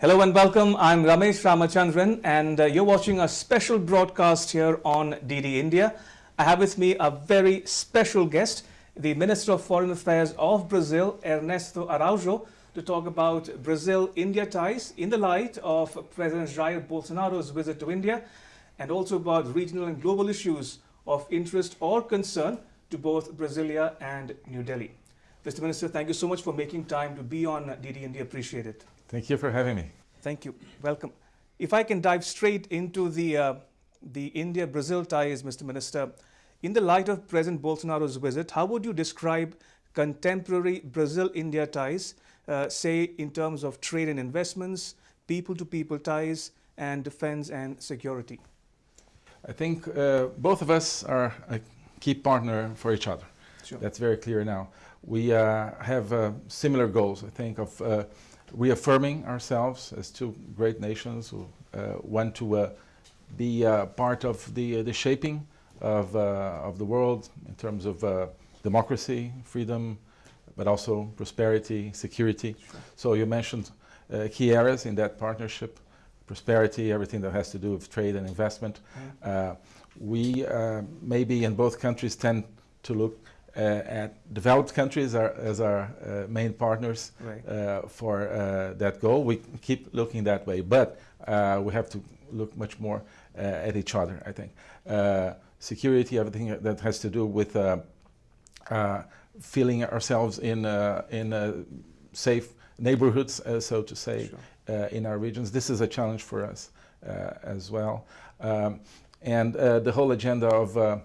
Hello and welcome. I'm Ramesh Ramachandran and uh, you're watching a special broadcast here on DD India. I have with me a very special guest, the Minister of Foreign Affairs of Brazil, Ernesto Araujo, to talk about Brazil-India ties in the light of President Jair Bolsonaro's visit to India and also about regional and global issues of interest or concern to both Brasilia and New Delhi. Mr. Minister, thank you so much for making time to be on DD India. Appreciate it. Thank you for having me. Thank you. Welcome. If I can dive straight into the, uh, the India-Brazil ties, Mr. Minister, in the light of President Bolsonaro's visit, how would you describe contemporary Brazil-India ties, uh, say in terms of trade and investments, people-to-people -people ties, and defense and security? I think uh, both of us are a key partner for each other. Sure. That's very clear now. We uh, have uh, similar goals, I think, of uh, reaffirming ourselves as two great nations who uh, want to uh, be uh, part of the, the shaping of, of the world in terms of democracy, freedom, but also prosperity, security. Sure. So you mentioned key areas in that partnership, prosperity, everything that has to do with trade and investment. Mm. we maybe in both countries tend to look uh, at developed countries are, as our uh, main partners right. Uh, for that goal. We keep looking that way, but we have to look much more at each other, I think. security, everything that has to do with feeling ourselves in, in safe neighborhoods, uh, so to say, sure. uh, in our regions. This is a challenge for us uh, as well. Um, and the whole agenda of uh,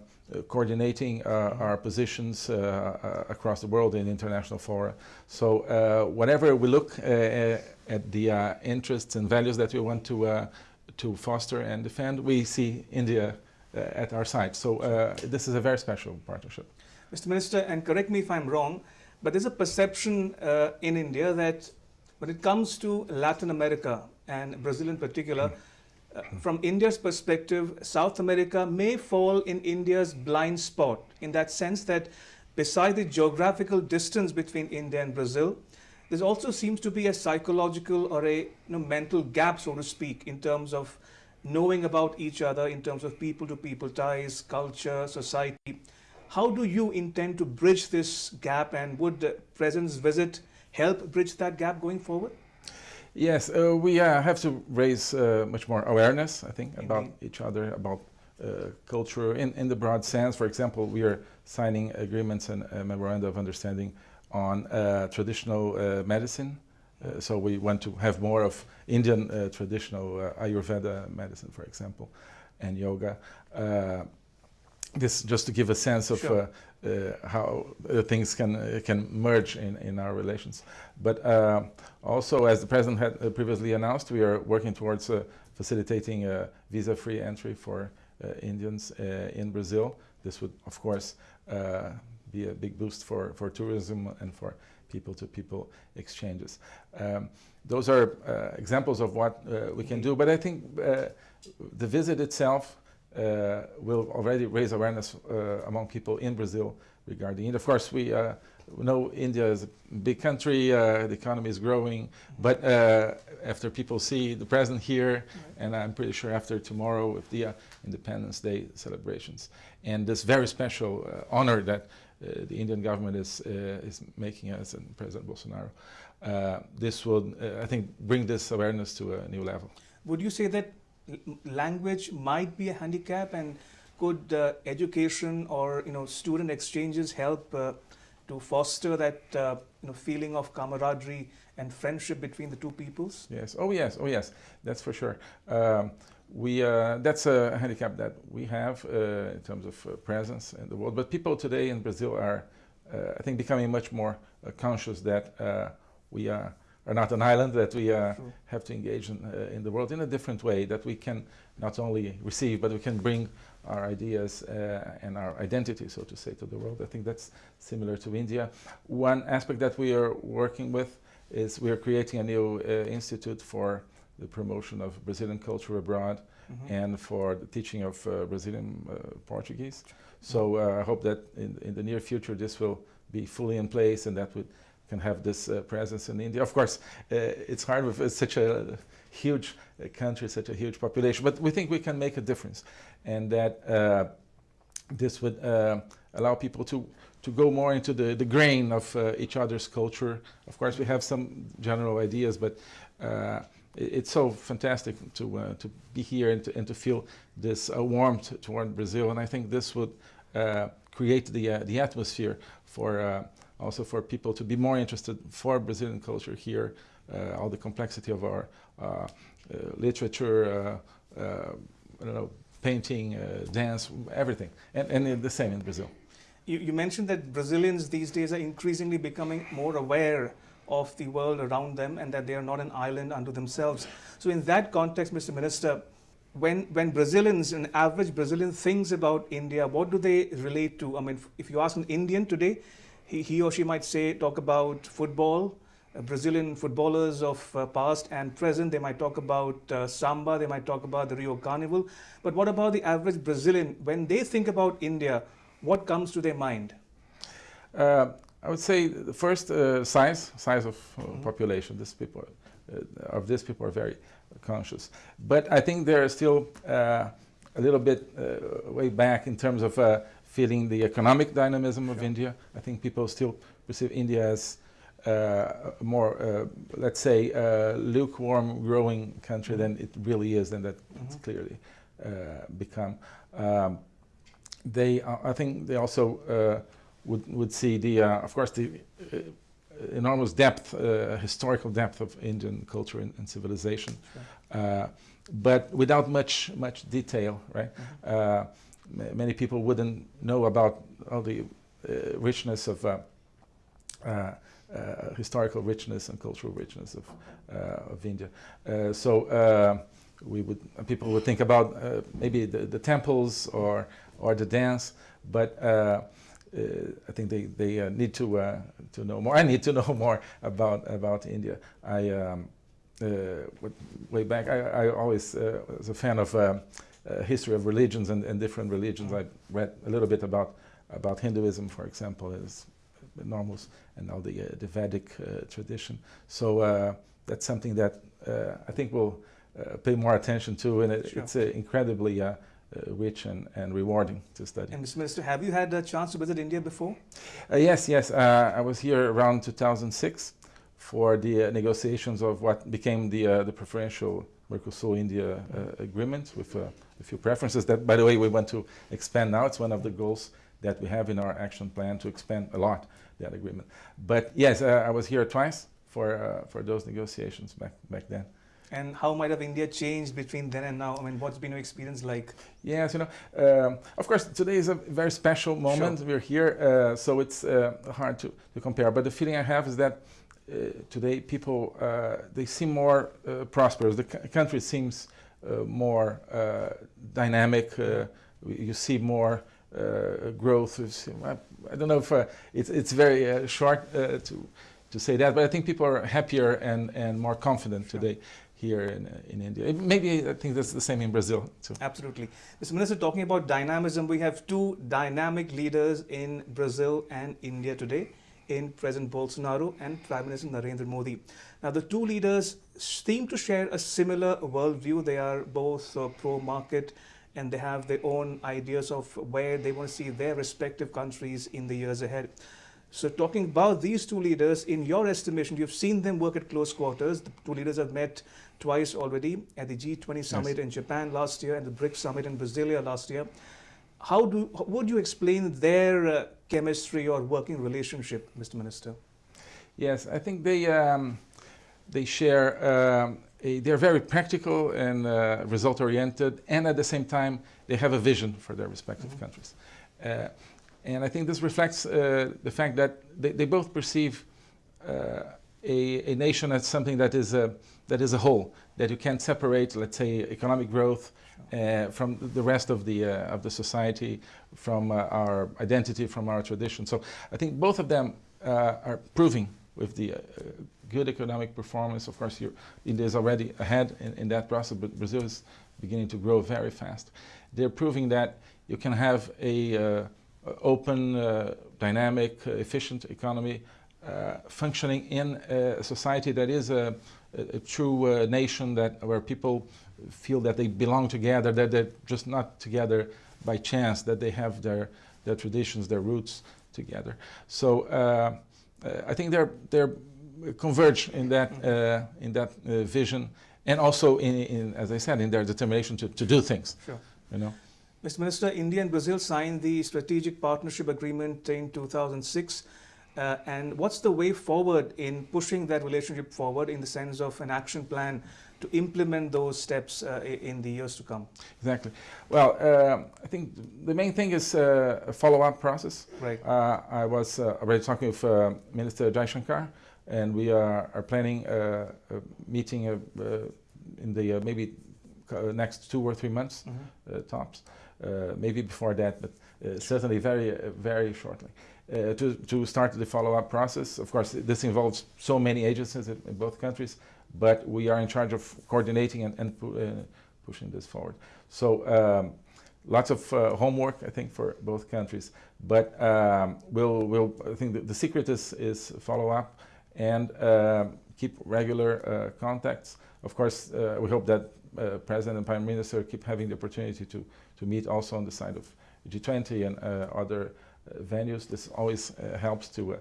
coordinating uh, our positions uh, across the world in international fora. So whenever we look at the interests and values that we want to, to foster and defend, we see India at our side. So this is a very special partnership. Mr. Minister, and correct me if I'm wrong, but there's a perception uh, in India that when it comes to Latin America and Brazil in particular, mm from India's perspective, South America may fall in India's blind spot in that sense that beside the geographical distance between India and Brazil, there also seems to be a psychological or a you know, mental gap, so to speak, in terms of knowing about each other, in terms of people-to-people -people ties, culture, society. How do you intend to bridge this gap and would the President's visit help bridge that gap going forward? Yes, uh, we uh, have to raise uh, much more awareness, I think, Indeed. about each other, about uh, culture in, in the broad sense. For example, we are signing agreements and a memorandum of understanding on uh, traditional uh, medicine. so we want to have more of Indian traditional Ayurveda medicine, for example, and yoga this just to give a sense of sure. uh, uh, how uh, things can uh, can merge in in our relations. But uh, also, as the president had uh, previously announced, we are working towards facilitating visa-free entry for Indians in Brazil. This would, of course, be a big boost for for tourism and for people-to-people -people exchanges. Um, those are examples of what we can do. But I think the visit itself uh, will already raise awareness uh, among people in Brazil regarding it. Of course, we uh, know India is a big country, the economy is growing, but after people see the president here, and I'm pretty sure after tomorrow with the Independence Day celebrations, and this very special honor that uh, the Indian government is uh, is making us and President Bolsonaro. Uh, this will, I think, bring this awareness to a new level. Would you say that language might be a handicap and could uh, education or you know student exchanges help uh, to foster that uh, you know feeling of camaraderie and friendship between the two peoples? Yes. Oh yes. Oh yes. That's for sure. Um, we uh, that's a handicap that we have uh, in terms of uh, presence in the world. But people today in Brazil are I think becoming much more conscious that we are are not an island, that we uh, have to engage in, uh, in, the world in a different way, that we can not only receive, but we can bring our ideas uh, and our identity, so to say, to the world. I think that's similar to India. One aspect that we are working with is we are creating a new uh, institute for the promotion of Brazilian culture abroad mm -hmm. and for the teaching of uh, Brazilian uh, Portuguese. So I hope that in, in the near future this will be fully in place and that would can have this uh, presence in India. Of course, it's hard with such a huge country, such a huge population, but we think we can make a difference, and that this would allow people to to go more into the, the grain of uh, each other's culture. Of course, we have some general ideas, but uh, it, it's so fantastic to, uh, to be here and to, and to feel this uh, warmth toward Brazil. And I think this would uh, create the, uh, the atmosphere for also for people to be more interested for Brazilian culture here, uh, all the complexity of our uh, uh, literature, I don't know, painting, dance, everything. And, and the same in Brazil. You, you, mentioned that Brazilians these days are increasingly becoming more aware of the world around them and that they are not an island unto themselves. So in that context, Mr. Minister, when, when Brazilians, an average Brazilian thinks about India, what do they relate to? I mean, if you ask an Indian today, he, he or she might say, talk about football, uh, Brazilian footballers of uh, past and present. They might talk about uh, samba, they might talk about the Rio Carnival. But what about the average Brazilian? When they think about India, what comes to their mind? Uh, I would say the first uh, size, size of uh, mm -hmm. population. This people, uh, of this people are very conscious. But I think they're still uh, a little bit uh, way back in terms of feeling the economic dynamism of sure. India. I think people still perceive India as a more, let's say, lukewarm growing country mm -hmm. than it really is, and that mm -hmm. it's clearly become. Um, they, uh, I think they also uh, would, would see the, uh, of course, the enormous depth, historical depth of Indian culture and, and civilization, sure. but without much, much detail, right? Mm -hmm. Many people wouldn't know about all the richness of uh, historical richness and cultural richness of, uh, of India. Uh, so we would, people would think about maybe the, the temples or or the dance, but uh, uh, I think they, they uh, need to, to know more. I need to know more about, about India. I, um, way back, I, I always was a fan of Uh, history of religions and, and different religions. Mm. I read a little bit about, about Hinduism, for example, is enormous, and all the, uh, the Vedic uh, tradition. So that's something that I think we'll pay more attention to, and it, sure. it's incredibly uh, rich and, and rewarding to study. And Mr. Minister, have you had a chance to visit India before? Uh, yes, yes. Uh, I was here around 2006 for the negotiations of what became the, the preferential Mercosur-India agreement with a few preferences that, by the way, we want to expand now. It's one of the goals that we have in our action plan to expand a lot that agreement. But yes, uh, I was here twice for uh, for those negotiations back back then. And how might have India changed between then and now? I mean, what's been your experience like? Yes, you know, um, of course, today is a very special moment. Sure. We're here, uh, so it's uh, hard to, to compare. But the feeling I have is that uh, Uh, today people, uh, they seem more uh, prosperous. The country seems uh, more uh, dynamic. Uh, you see more growth. I don't know if it's, it's very short to, to say that, but I think people are happier and, and more confident sure. today here in, in India. Maybe I think that's the same in Brazil too. Absolutely. Mr. Minister, talking about dynamism, we have two dynamic leaders in Brazil and India today in President Bolsonaro and Prime Minister Narendra Modi. Now, the two leaders seem to share a similar worldview. They are both uh, pro-market and they have their own ideas of where they want to see their respective countries in the years ahead. So talking about these two leaders, in your estimation, you've seen them work at close quarters. The two leaders have met twice already at the G20 summit yes. in Japan last year and the BRICS summit in Brasilia last year. How do would you explain their uh, chemistry or working relationship, Mr. Minister? Yes, I think they um, they share. Um, a, they're very practical and uh, result oriented, and at the same time, they have a vision for their respective mm -hmm. countries. Uh, and I think this reflects uh, the fact that they, they both perceive uh, a, a, nation as something that is a, that is a whole, that you can't separate, let's say, economic growth uh, from the rest of the, uh, of the society, from uh, our identity, from our tradition. So I think both of them uh, are proving with the good economic performance. Of course, India is already ahead in, in that process, but Brazil is beginning to grow very fast. They're proving that you can have a uh, open, uh, dynamic, uh, efficient economy uh, functioning in a society that is a, a, a true uh, nation that where people feel that they belong together, that they're just not together by chance, that they have their, their traditions, their roots together. So uh, uh I think they're, they're converge in that, uh, in that uh, vision and also in, in, as I said, in their determination to, to do things. Sure. You know? Mr. Minister, India and Brazil signed the Strategic Partnership Agreement in 2006. Uh, and what's the way forward in pushing that relationship forward in the sense of an action plan to implement those steps uh, in the years to come? Exactly. Well, uh, I think the main thing is uh, a follow-up process. Right. Uh, I was uh, already talking with Minister Jaishankar, and we are, are planning a, a meeting in the maybe next two or three months mm -hmm. tops. maybe before that, but certainly very, very shortly. Uh, to, to start the follow-up process. Of course, this involves so many agencies in, in, both countries, but we are in charge of coordinating and, and pu uh, pushing this forward. So um, lots of uh, homework, I think, for both countries. But um, we'll, we'll, I think the, the secret is, is follow-up and um, keep regular uh, contacts. Of course, uh, we hope that President and Prime Minister keep having the opportunity to, to meet also on the side of G20 and other venues. This always uh, helps to uh,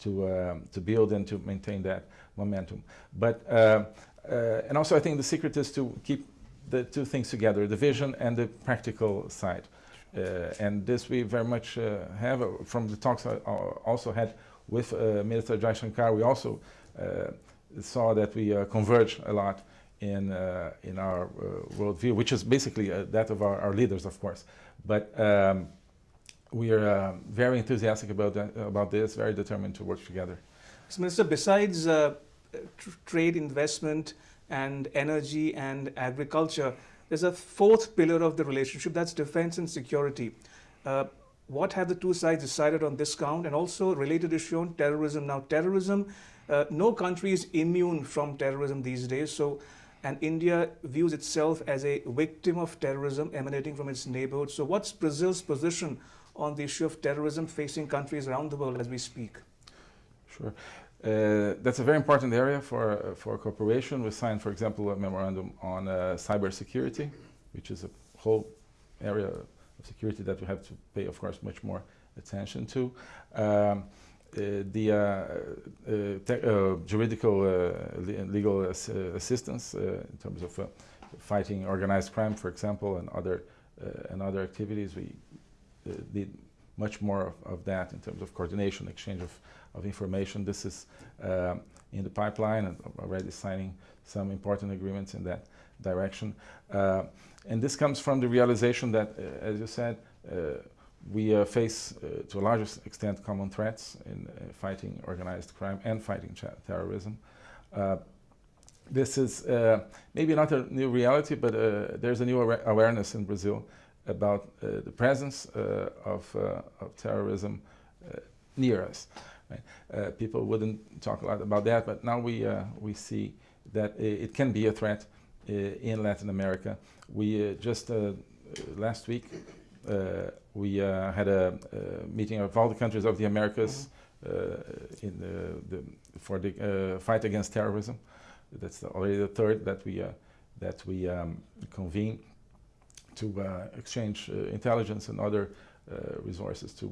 to um, to build and to maintain that momentum. But uh, and also, I think the secret is to keep the two things together: the vision and the practical side. and this we very much have from the talks I also had with Minister Jaishankar. We also saw that we converge a lot in uh, in our uh, worldview, which is basically uh, that of our, our, leaders, of course. But um, we are uh, very enthusiastic about, that, about this, very determined to work together. So, Minister, besides uh, trade, investment, and energy and agriculture, there's a fourth pillar of the relationship, that's defense and security. Uh, what have the two sides decided on this count? And also related issue on terrorism. Now, terrorism, uh, no country is immune from terrorism these days. So, and India views itself as a victim of terrorism emanating from its neighborhood. So what's Brazil's position on the issue of terrorism facing countries around the world as we speak? Sure. Uh, that's a very important area for, uh, for cooperation. We signed, for example, a memorandum on uh, cybersecurity, which is a whole area of security that we have to pay, of course, much more attention to. Um, uh, the uh, uh, juridical legal ass assistance in terms of fighting organized crime, for example, and other and other activities, we did much more of, of, that in terms of coordination, exchange of, of information. This is uh, in the pipeline and already signing some important agreements in that direction. Uh, and this comes from the realization that, uh, as you said, uh, we uh, face, uh, to a large extent, common threats in fighting organized crime and fighting terrorism. this is maybe not a new reality, but there's a new awareness in Brazil about uh, the presence uh, of, uh, of, terrorism near us. Right? people wouldn't talk a lot about that, but now we, we see that it can be a threat in Latin America. We just last week we had a, a, meeting of all the countries of the Americas mm -hmm. in the, the, for the fight against terrorism. That's already the third that we that we um, convene to uh, exchange uh, intelligence and other uh, resources to,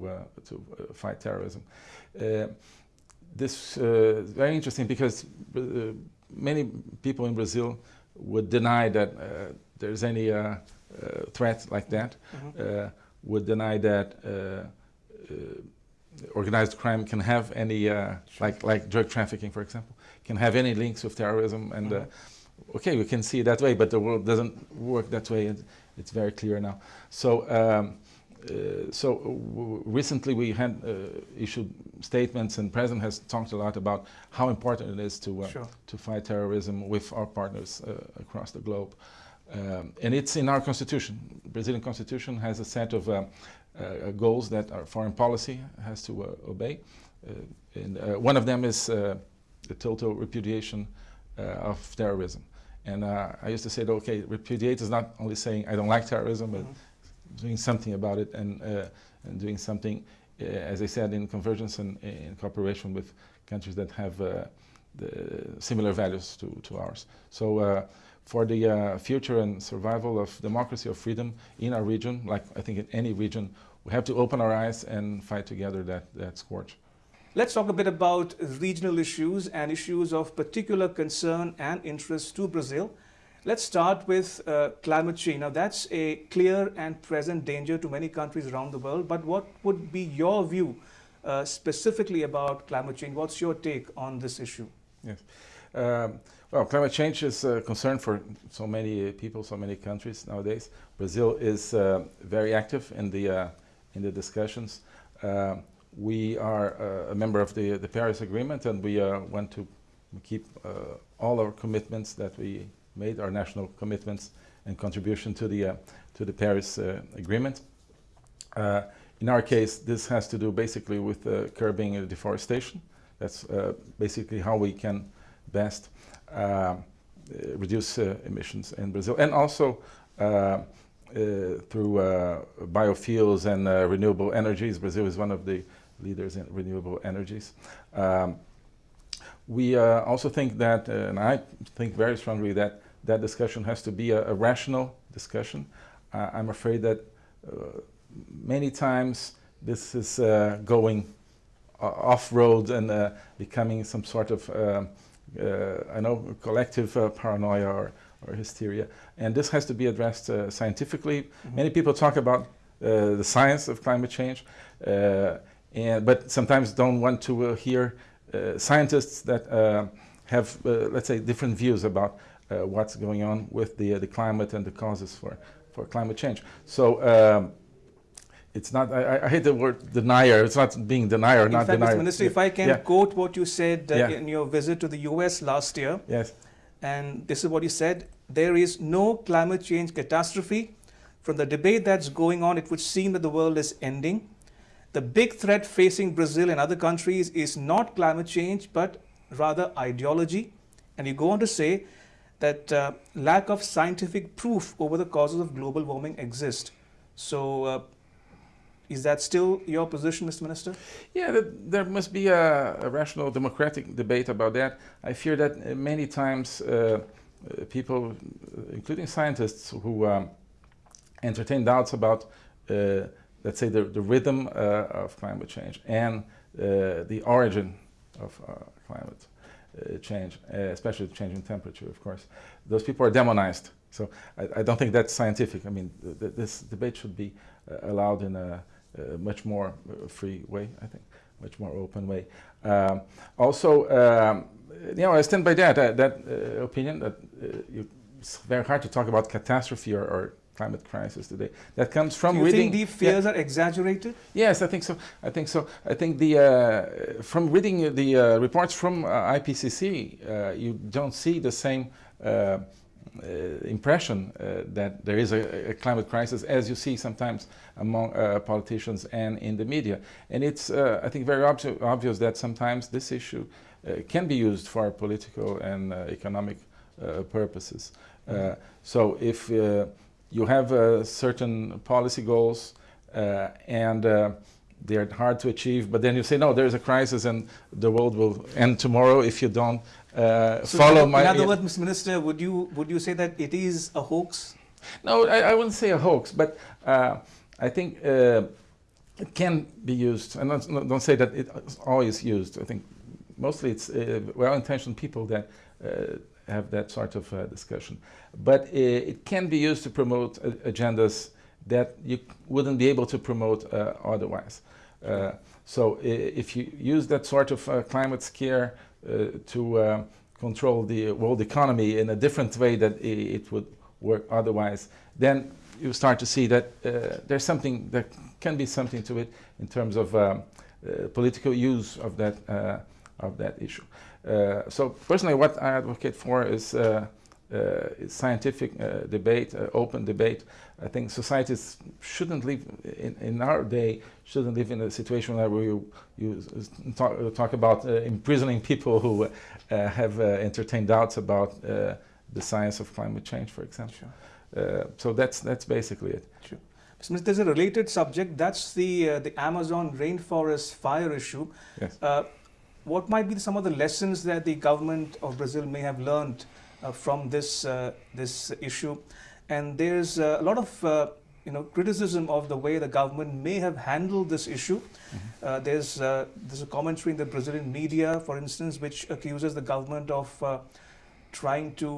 to fight terrorism. this is very interesting because many people in Brazil would deny that there's any threat like that, mm -hmm. would deny that organized crime can have any, uh, like, like drug trafficking, for example, can have any links with terrorism. And uh, okay, we can see it that way, but the world doesn't work that way. And it's very clear now. So, um, uh, so recently we had uh, issued statements, and President has talked a lot about how important it is to uh, sure. to fight terrorism with our partners uh, across the globe. Um, and it's in our constitution. Brazilian constitution has a set of uh, uh, goals that our foreign policy has to obey. and one of them is the total repudiation of terrorism. And uh, I used to say, that, okay, repudiate is not only saying I don't like terrorism, but mm -hmm. doing something about it and, uh, and doing something, uh, as I said, in convergence and in cooperation with countries that have uh, similar values to, to ours. So uh, for the uh, future and survival of democracy or freedom in our region, like I think in any region, we have to open our eyes and fight together that, that scourge. Let's talk a bit about regional issues and issues of particular concern and interest to Brazil. Let's start with uh, climate change. Now, that's a clear and present danger to many countries around the world. But what would be your view uh, specifically about climate change? What's your take on this issue? Yes. Um, well, climate change is a concern for so many people, so many countries nowadays. Brazil is uh, very active in the uh, in the discussions. Uh, we are uh, a member of the the Paris Agreement, and we uh, want to keep uh, all our commitments that we made, our national commitments and contribution to the to the Paris Agreement. in our case, this has to do basically with curbing deforestation. That's uh, basically how we can best uh, reduce uh, emissions in Brazil. And also through biofuels and renewable energies. Brazil is one of the leaders in renewable energies. Um, we uh, also think that, uh, and I think very strongly that that discussion has to be a, a rational discussion. Uh, I'm afraid that many times this is going off-road and uh, becoming some sort of, uh, uh, I know, collective paranoia or, or, hysteria. And this has to be addressed scientifically. Mm -hmm. Many people talk about the science of climate change, and, but sometimes don't want to uh, hear uh, scientists that uh, have, let's say, different views about what's going on with the, the climate and the causes for, for climate change. So um, it's not, I, I, hate the word denier, it's not being denier, in not fact, denier. Mr. Minister, if I can yeah. quote what you said uh, yeah. in your visit to the US last year. Yes. And this is what you said, there is no climate change catastrophe. From the debate that's going on, it would seem that the world is ending. The big threat facing Brazil and other countries is not climate change, but rather ideology. And you go on to say that uh, lack of scientific proof over the causes of global warming exist. So uh, is that still your position, Mr. Minister? Yeah, there must be a, a rational democratic debate about that. I fear that uh, many times uh, uh, people, including scientists, who um, entertain doubts about, uh, let's say, the, the rhythm uh, of climate change and uh, the origin of climate change, especially the change in temperature, of course, those people are demonized. So I, I don't think that's scientific. I mean, th th this debate should be allowed in a much more uh, free way, I think, much more open way. Um, also, um, you know, I stand by that, uh, that uh, opinion that you, it's very hard to talk about catastrophe or, or climate crisis today. That comes from Do you reading. think the fears yeah. are exaggerated? Yes, I think so. I think so. I think the uh, from reading the uh, reports from uh, IPCC, you don't see the same uh, impression uh, that there is a, a, climate crisis as you see sometimes among uh, politicians and in the media. And it's, I think, very obvi obvious that sometimes this issue can be used for political and economic purposes. Mm -hmm. so if you have certain policy goals and they're hard to achieve, but then you say, no, there's a crisis and the world will end tomorrow if you don't uh, so follow in my... In other words, Mr. Minister, would you, would you say that it is a hoax? No, I, I wouldn't say a hoax, but uh, I think uh, it can be used, and don't, don't, say that it's always used. I think mostly it's uh, well-intentioned people that uh, have that sort of uh, discussion. But it can be used to promote agendas that you wouldn't be able to promote otherwise. so if you use that sort of climate scare uh, to uh, control the world economy in a different way that it would work otherwise, then you start to see that uh, there's something, there can be something to it in terms of um, political use of that, of that issue. So personally what I advocate for is uh, scientific uh, debate, uh, open debate. I think societies shouldn't live, in, in, our day, shouldn't live in a situation where you, you talk, talk about imprisoning people who have entertained doubts about the science of climate change, for example. Sure. so that's, that's basically it. Sure. There's a related subject. That's the uh, the Amazon rainforest fire issue. Yes. What might be some of the lessons that the government of Brazil may have learned uh, from this uh, this issue? And there's uh, a lot of uh, you know criticism of the way the government may have handled this issue. Mm -hmm. there's there's a commentary in the Brazilian media, for instance, which accuses the government of trying to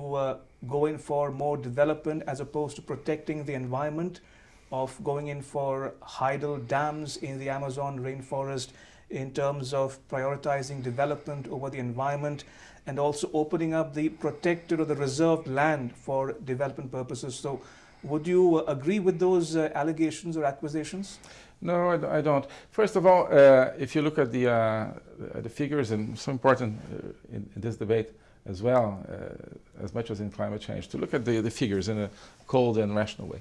go in for more development as opposed to protecting the environment, of going in for hydel dams in the Amazon rainforest, in terms of prioritizing development over the environment and also opening up the protected or the reserved land for development purposes. So would you agree with those uh, allegations or accusations? No, I, I, don't. First of all, uh, if you look at the, uh, the figures, and so important uh, in, in, this debate as well, uh, as much as in climate change, to look at the, the figures in a cold and rational way.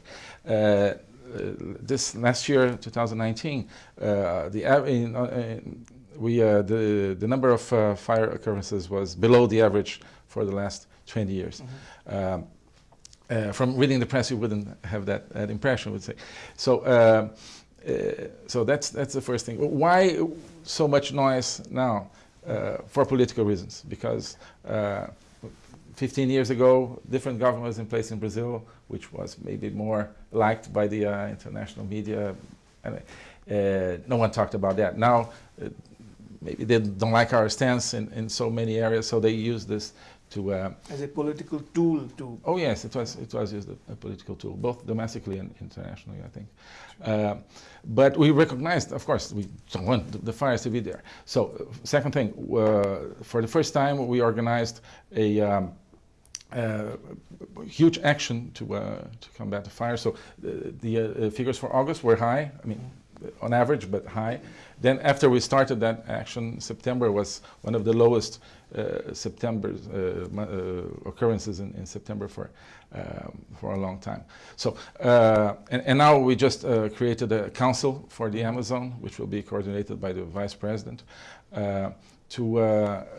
Uh, this last year, 2019, uh, the in, uh, we the the number of fire occurrences was below the average for the last 20 years. Mm -hmm. um, uh, from reading the press, you wouldn't have that, that impression, would say. So, uh, uh, so that's that's the first thing. Why so much noise now? for political reasons, because 15 years ago, different governments in place in Brazil, which was maybe more liked by the uh, international media. Anyway, uh, no one talked about that. Now, uh, maybe they don't like our stance in, in so many areas, so they use this to... Uh, As a political tool to... Oh yes, it was, it was used a, a political tool, both domestically and internationally, I think. Uh, but we recognized, of course, we don't want the, the fires to be there. So, uh, second thing, for the first time we organized a um, uh, huge action to uh, to combat the fire. So the, the uh, figures for August were high. I mean, on average, but high. Then after we started that action, September was one of the lowest uh, September uh, uh, occurrences in, in, September for um, for a long time. So and, and, now we just created a council for the Amazon, which will be coordinated by the vice president to uh,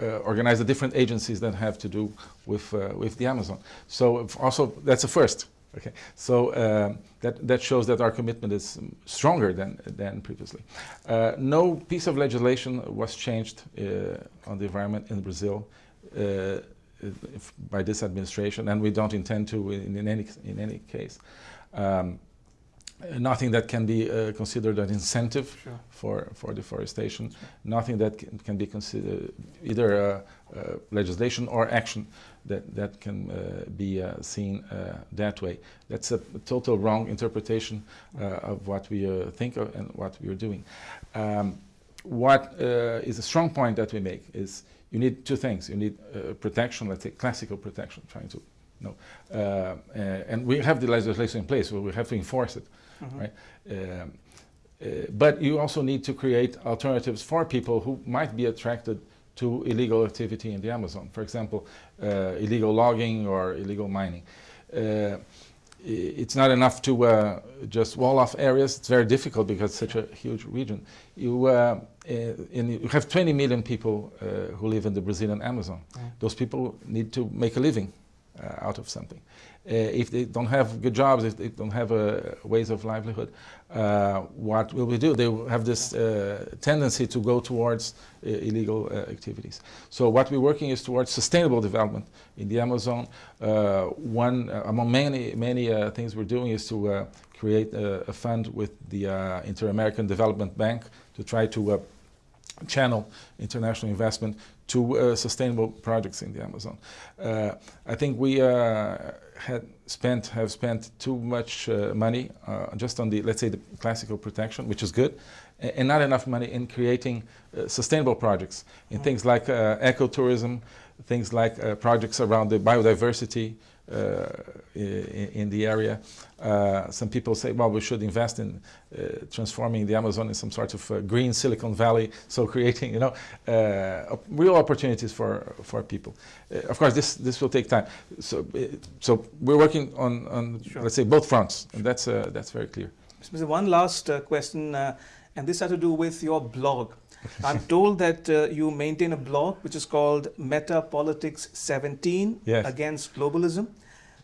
uh, organize the different agencies that have to do with, uh, with the Amazon. So also that's a first. Okay, so um, that, that shows that our commitment is stronger than, than previously. Uh, no piece of legislation was changed uh, on the environment in Brazil uh, by this administration, and we don't intend to in, in any, in any case. Um, nothing that can be uh, considered an incentive sure. for, for deforestation, sure. nothing that can, can, be considered either uh, uh, legislation or action that, that can uh, be uh, seen uh, that way. That's a total wrong interpretation of what we think of and what we are doing. Um, what is a strong point that we make is you need two things. You need protection, let's say classical protection, trying to no. Uh, and we have the legislation in place, so we have to enforce it. -hmm. right? Um, uh, but you also need to create alternatives for people who might be attracted to illegal activity in the Amazon. For example, uh, illegal logging or illegal mining. Uh, it's not enough to uh, just wall off areas. It's very difficult because it's such a huge region. You, uh, uh, in, you have 20 million people who live in the Brazilian Amazon. Mm. Those people need to make a living Uh, out of something. Uh, if they don't have good jobs, if they don't have uh, ways of livelihood, uh, what will we do? They will have this uh, tendency to go towards uh, illegal activities. So what we're working is towards sustainable development in the Amazon. one among many many things we're doing is to create a, a, fund with the Inter-American Development Bank to try to channel international investment to uh, sustainable projects in the Amazon. Uh, I think we uh, had spent have spent too much uh, money uh, just on the let's say the classical protection, which is good, and not enough money in creating uh, sustainable projects in mm. things like ecotourism, things like projects around the biodiversity, Uh, in, in, the area. Uh, some people say, well, we should invest in uh, transforming the Amazon in some sort of uh, green Silicon Valley, so creating, you know, uh, real opportunities for for people. of course, this this will take time. So so we're working on on sure. let's say both fronts, and that's that's very clear. One last question, and this has to do with your blog. I'm told that uh, you maintain a blog which is called Meta Politics 17 yes. Against Globalism.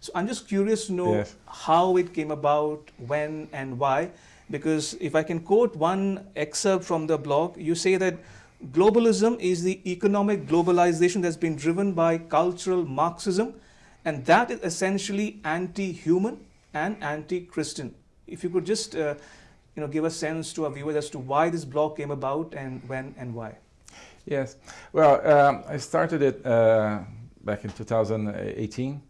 So I'm just curious to know yes. how it came about, when and why. Because if I can quote one excerpt from the blog, you say that globalism is the economic globalization that's been driven by cultural Marxism, and that is essentially anti-human and anti-Christian. If you could just, uh, you know, give a sense to our viewers as to why this blog came about and when and why. Yes. Well, um, I started it uh, back in 2018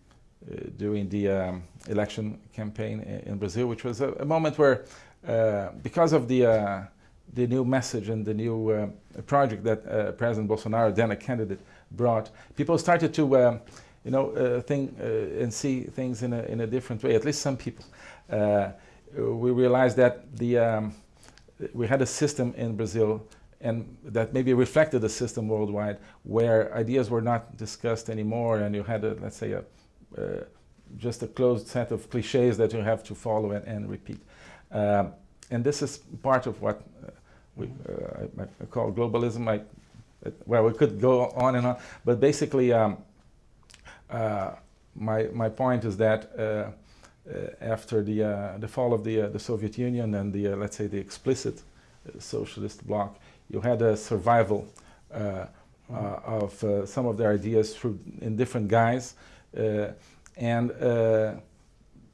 uh, during the um, election campaign in Brazil, which was a, a moment where, uh, because of the uh, the new message and the new uh, project that uh, President Bolsonaro, then a candidate, brought, people started to, um, you know, think and see things in a in a different way. At least some people. We realized that the um, we had a system in Brazil and that maybe reflected the system worldwide where ideas were not discussed anymore and you had, a, let's say, a, uh, just a closed set of cliches that you have to follow and, and repeat. Um, and this is part of what uh, we uh, I, I call globalism. I, well, we could go on and on, but basically, um, uh, my my point is that uh, Uh, after the uh, the fall of the uh, the Soviet Union and the let's say the explicit socialist bloc, you had a survival uh, mm-hmm. uh, of uh, some of their ideas through in different guise, and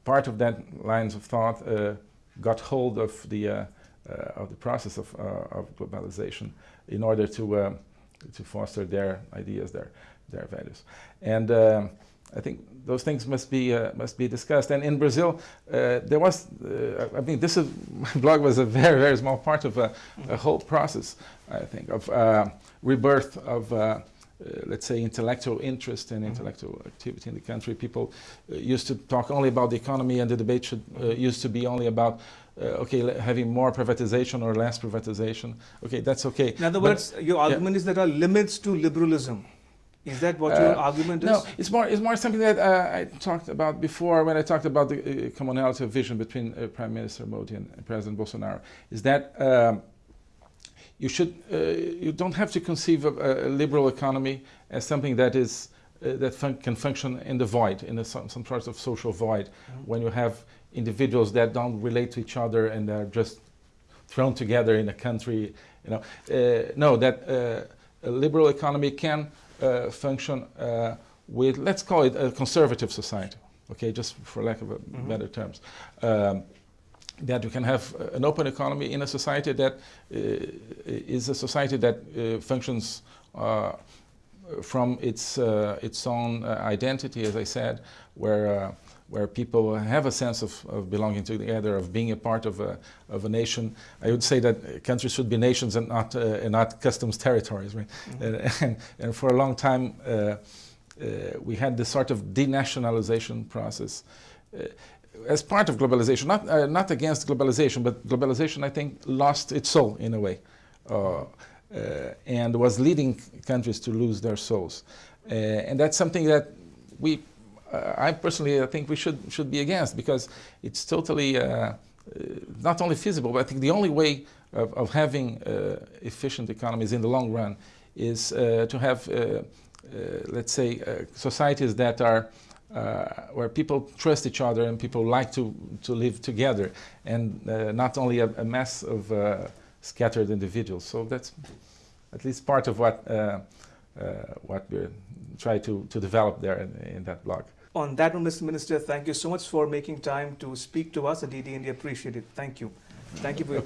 part of that lines of thought got hold of the of the process of, of globalization in order to to foster their ideas, their their values, and. Um, I think those things must be uh, must be discussed. And in Brazil, uh, there was, uh, I mean, this is my blog was a very very small part of a, a whole process. I think of uh, rebirth of. Uh, let's say intellectual interest and intellectual activity in the country. People used to talk only about the economy, and the debate should used to be only about uh, okay, having more privatization or less privatization. Okay, that's okay. In other but words, your argument yeah. is there are limits to liberalism. Is that what your uh, argument is? No, it's more, it's more something that uh, I talked about before when I talked about the uh, commonality of vision between uh, Prime Minister Modi and, President Bolsonaro. Is that um, you should, uh, you don't have to conceive of a, liberal economy as something that is uh, that fun can function in the void, in a, some, some sort of social void, mm -hmm. when you have individuals that don't relate to each other and are just thrown together in a country. You know, no, that a liberal economy can uh, function uh, with, let's call it a conservative society, okay, just for lack of a mm -hmm. better terms. Um, that you can have an open economy in a society that uh, is a society that functions from its its own identity, as I said, where where people have a sense of, of, belonging together, of being a part of a, of a nation. I would say that countries should be nations and not, uh, and not customs territories. Right? Mm -hmm. and, and, for a long time, uh, uh, we had this sort of denationalization process uh, as part of globalization, not, uh, not against globalization, but globalization, I think, lost its soul in a way. Uh, and was leading countries to lose their souls. and that's something that we I personally I think we should should be against because it's totally uh, uh, not only feasible, but I think the only way of, of having efficient economies in the long run is to have, let's say, societies that are uh, where people trust each other and people like to, to live together and uh, not only a, a mass of uh, scattered individuals. So that's at least part of what, what we try to, to develop there in, in that blog. On that one, Mr. Minister, thank you so much for making time to speak to us at DD India. Appreciate it. Thank you. Thank you for your